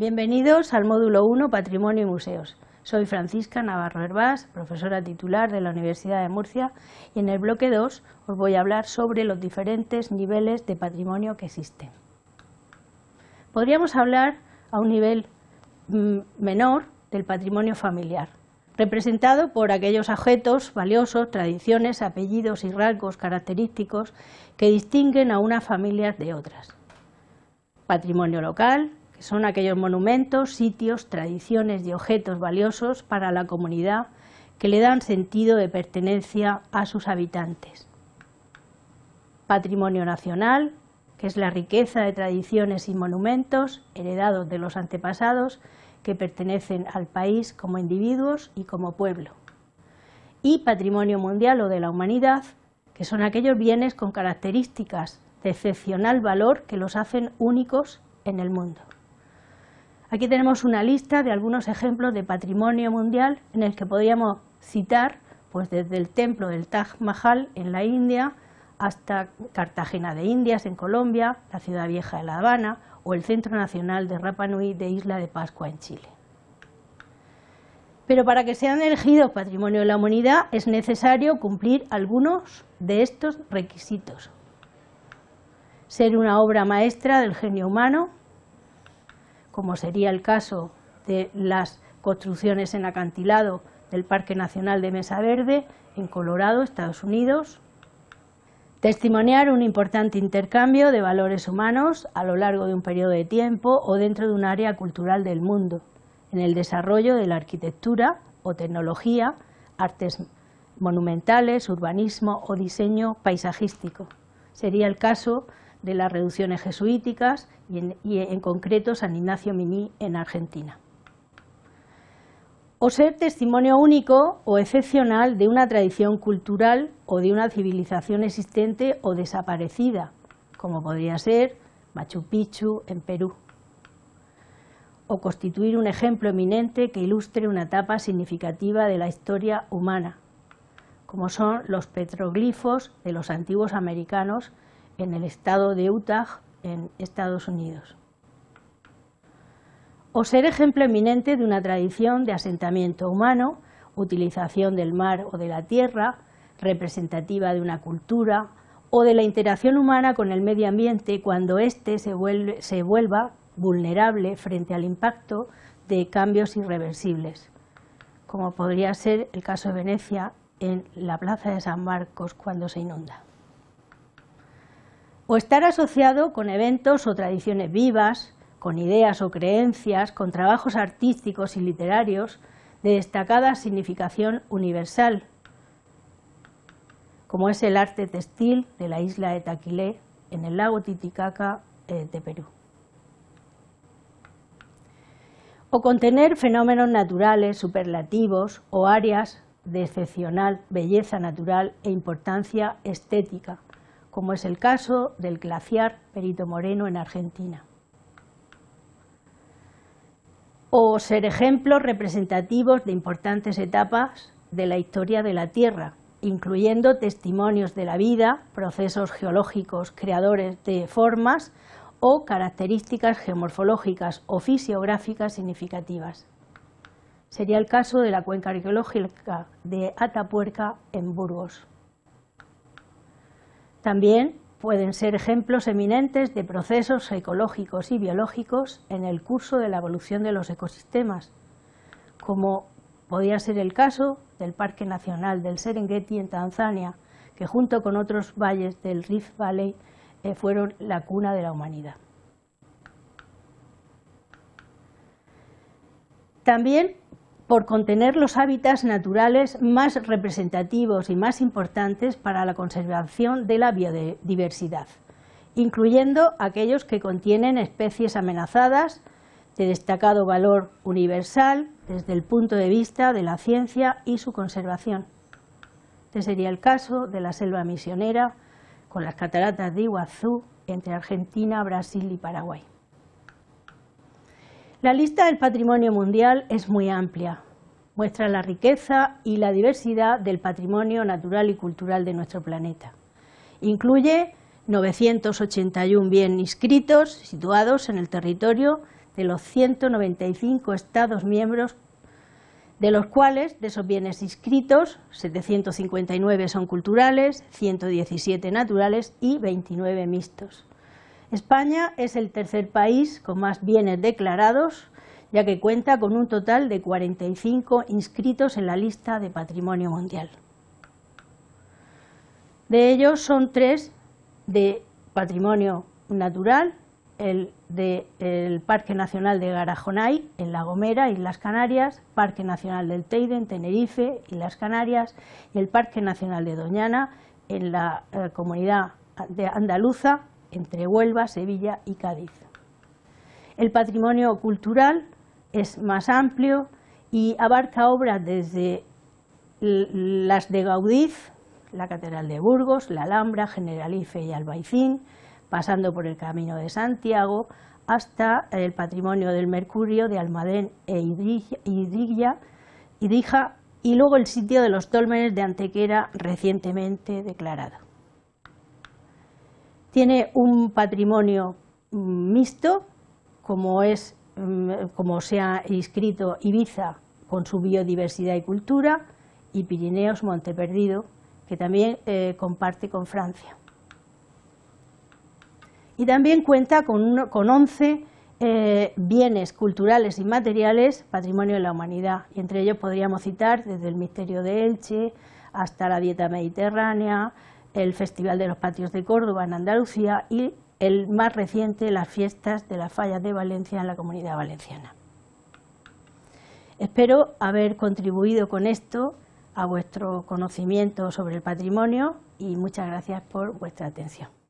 Bienvenidos al módulo 1 Patrimonio y Museos. Soy Francisca Navarro Herbás, profesora titular de la Universidad de Murcia y en el bloque 2 os voy a hablar sobre los diferentes niveles de patrimonio que existen. Podríamos hablar a un nivel mm, menor del patrimonio familiar, representado por aquellos objetos valiosos, tradiciones, apellidos y rasgos característicos que distinguen a unas familias de otras. Patrimonio local, son aquellos monumentos, sitios, tradiciones y objetos valiosos para la comunidad que le dan sentido de pertenencia a sus habitantes. Patrimonio nacional, que es la riqueza de tradiciones y monumentos heredados de los antepasados que pertenecen al país como individuos y como pueblo. Y patrimonio mundial o de la humanidad, que son aquellos bienes con características de excepcional valor que los hacen únicos en el mundo. Aquí tenemos una lista de algunos ejemplos de patrimonio mundial en el que podríamos citar pues desde el templo del Taj Mahal en la India hasta Cartagena de Indias en Colombia, la ciudad vieja de La Habana o el Centro Nacional de Rapa Nui de Isla de Pascua en Chile. Pero para que sean elegidos Patrimonio de la Humanidad es necesario cumplir algunos de estos requisitos. Ser una obra maestra del genio humano, como sería el caso de las construcciones en acantilado del Parque Nacional de Mesa Verde en Colorado, Estados Unidos. Testimoniar un importante intercambio de valores humanos a lo largo de un periodo de tiempo o dentro de un área cultural del mundo, en el desarrollo de la arquitectura o tecnología, artes monumentales, urbanismo o diseño paisajístico. Sería el caso de las reducciones jesuíticas y en, concreto San Ignacio Miní en Argentina. O ser testimonio único o excepcional de una tradición cultural o de una civilización existente o desaparecida, como podría ser Machu Picchu en Perú. O constituir un ejemplo eminente que ilustre una etapa significativa de la historia humana, como son los petroglifos de los antiguos americanos en el estado de Utah, en Estados Unidos. O ser ejemplo eminente de una tradición de asentamiento humano, utilización del mar o de la tierra, representativa de una cultura, o de la interacción humana con el medio ambiente cuando éste se, se vuelva vulnerable frente al impacto de cambios irreversibles, como podría ser el caso de Venecia en la plaza de San Marcos cuando se inunda o estar asociado con eventos o tradiciones vivas, con ideas o creencias, con trabajos artísticos y literarios de destacada significación universal, como es el arte textil de la isla de Taquilé en el lago Titicaca eh, de Perú. O contener fenómenos naturales, superlativos o áreas de excepcional belleza natural e importancia estética, como es el caso del glaciar Perito Moreno en Argentina. O ser ejemplos representativos de importantes etapas de la historia de la Tierra, incluyendo testimonios de la vida, procesos geológicos creadores de formas o características geomorfológicas o fisiográficas significativas. Sería el caso de la cuenca arqueológica de Atapuerca en Burgos. También pueden ser ejemplos eminentes de procesos ecológicos y biológicos en el curso de la evolución de los ecosistemas, como podría ser el caso del Parque Nacional del Serengeti en Tanzania, que junto con otros valles del Rift Valley eh, fueron la cuna de la humanidad. También por contener los hábitats naturales más representativos y más importantes para la conservación de la biodiversidad, incluyendo aquellos que contienen especies amenazadas de destacado valor universal desde el punto de vista de la ciencia y su conservación. Este sería el caso de la selva misionera con las cataratas de Iguazú entre Argentina, Brasil y Paraguay. La lista del patrimonio mundial es muy amplia, muestra la riqueza y la diversidad del patrimonio natural y cultural de nuestro planeta. Incluye 981 bienes inscritos situados en el territorio de los 195 Estados miembros, de los cuales, de esos bienes inscritos, 759 son culturales, 117 naturales y 29 mixtos. España es el tercer país con más bienes declarados, ya que cuenta con un total de 45 inscritos en la lista de Patrimonio Mundial. De ellos son tres de patrimonio natural, el del Parque Nacional de Garajonay, en La Gomera, Islas Canarias, Parque Nacional del Teide, en Tenerife, Islas Canarias, y el Parque Nacional de Doñana, en la eh, comunidad de andaluza, entre Huelva, Sevilla y Cádiz. El patrimonio cultural es más amplio y abarca obras desde las de Gaudí, la Catedral de Burgos, la Alhambra, Generalife y Albaicín, pasando por el Camino de Santiago, hasta el patrimonio del Mercurio, de Almadén e Idrilla, y luego el sitio de los dólmenes de Antequera recientemente declarado. Tiene un patrimonio mixto, como, es, mm, como se ha inscrito Ibiza con su biodiversidad y cultura, y Pirineos Monteperdido, que también eh, comparte con Francia. Y también cuenta con, con 11 eh, bienes culturales y materiales, patrimonio de la humanidad, y entre ellos podríamos citar desde el Misterio de Elche hasta la Dieta Mediterránea, el Festival de los Patios de Córdoba en Andalucía y el más reciente, las fiestas de las fallas de Valencia en la Comunidad Valenciana. Espero haber contribuido con esto a vuestro conocimiento sobre el patrimonio y muchas gracias por vuestra atención.